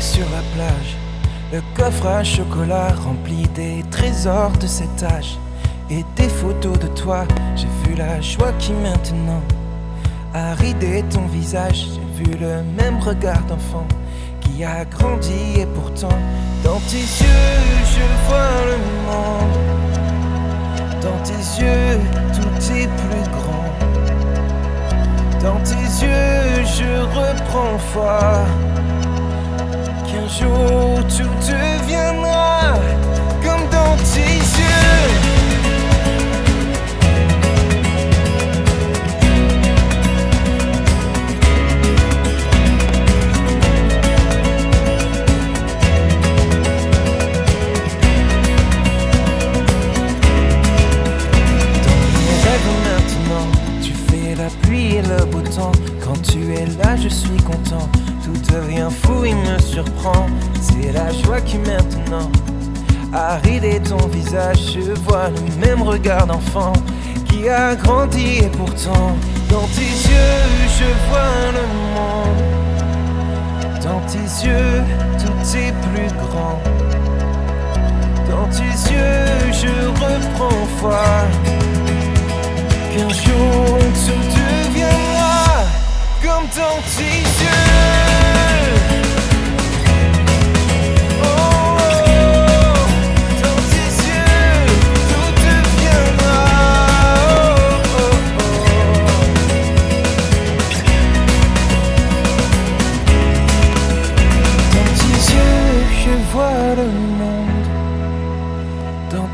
Sur la plage, le coffre à chocolat rempli des trésors de cet âge. Et des photos de toi, j'ai vu la joie qui maintenant a ridé ton visage. J'ai vu le même regard d'enfant qui a grandi et pourtant dans tes yeux je vois le monde. Dans tes yeux tout est plus grand. Dans tes yeux je reprends foi. Jour tout deviendra comme dans tes yeux. le beau temps. Quand tu es là, je suis content. Devient fou, il me surprend. C'est la joie qui maintenant a ridé ton visage. Je vois le même regard d'enfant qui a grandi et pourtant dans tes yeux je vois le monde. Dans tes yeux tout est plus grand. Dans tes yeux je reprends foi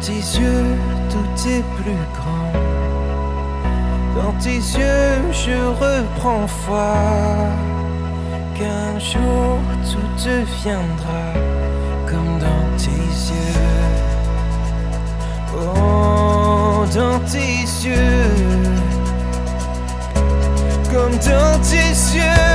tes yeux, tout est plus grand. Dans tes yeux, je reprends foi qu'un jour tout deviendra comme dans tes yeux. Oh, dans tes yeux, comme dans tes yeux.